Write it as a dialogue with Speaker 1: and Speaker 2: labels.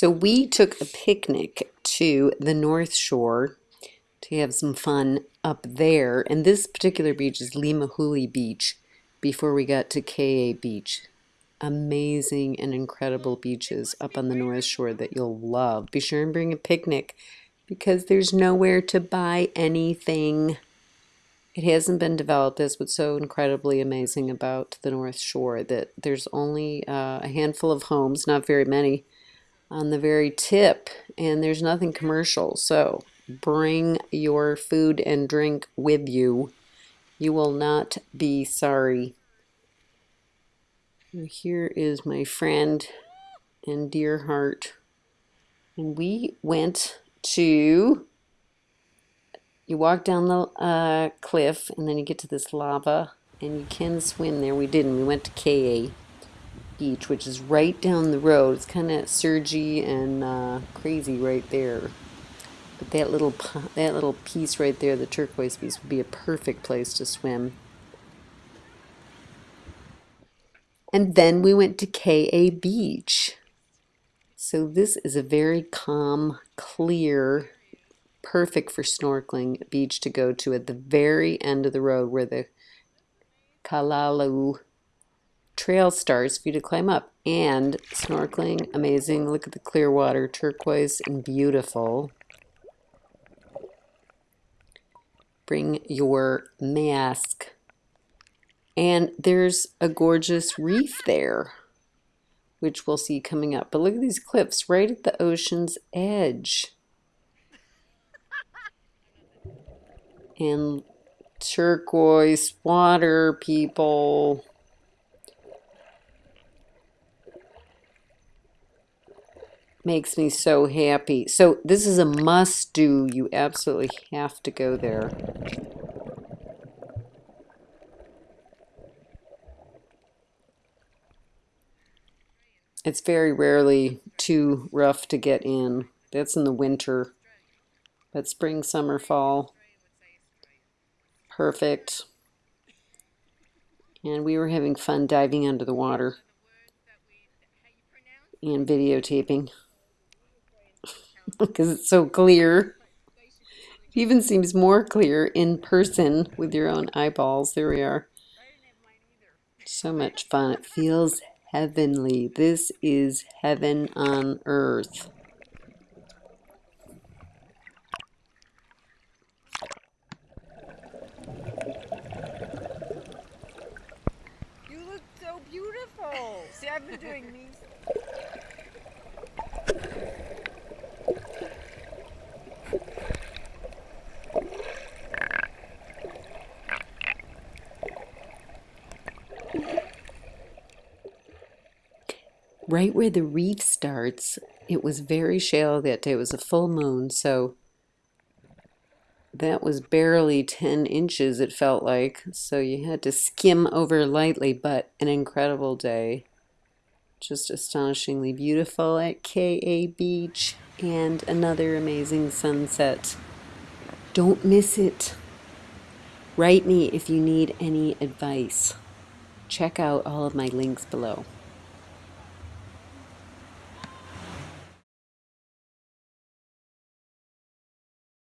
Speaker 1: So we took a picnic to the North Shore to have some fun up there. And this particular beach is Limahuli Beach before we got to Ke'e Beach. Amazing and incredible beaches up on the North Shore that you'll love. Be sure and bring a picnic because there's nowhere to buy anything. It hasn't been developed. That's what's so incredibly amazing about the North Shore, that there's only uh, a handful of homes, not very many, on the very tip, and there's nothing commercial. So bring your food and drink with you. You will not be sorry. Here is my friend and dear heart. And we went to you walk down the uh, cliff and then you get to this lava and you can swim there. We didn't. We went to Ke'e Beach, which is right down the road. It's kind of surgy and uh, crazy right there. But that little that little piece right there, the turquoise piece, would be a perfect place to swim. And then we went to Ke'e Beach. So this is a very calm, clear perfect for snorkeling beach to go to at the very end of the road where the Kalalau trail starts for you to climb up. And snorkeling, amazing. Look at the clear water, turquoise and beautiful. Bring your mask. And there's a gorgeous reef there, which we'll see coming up. But look at these cliffs right at the ocean's edge. and turquoise water, people. Makes me so happy. So this is a must do. You absolutely have to go there. It's very rarely too rough to get in. That's in the winter. But spring, summer, fall, perfect. And we were having fun diving under the water and videotaping because it's so clear. It even seems more clear in person with your own eyeballs. There we are. So much fun. It feels heavenly. This is heaven on earth. You look so beautiful.
Speaker 2: See, I've been doing these.
Speaker 1: Right where the reef starts, it was very shallow that day. It was a full moon, so that was barely 10 inches, it felt like. So you had to skim over lightly, but an incredible day. Just astonishingly beautiful at Ke'e Beach and another amazing sunset. Don't miss it. Write me if you need any advice. Check out all of my links below.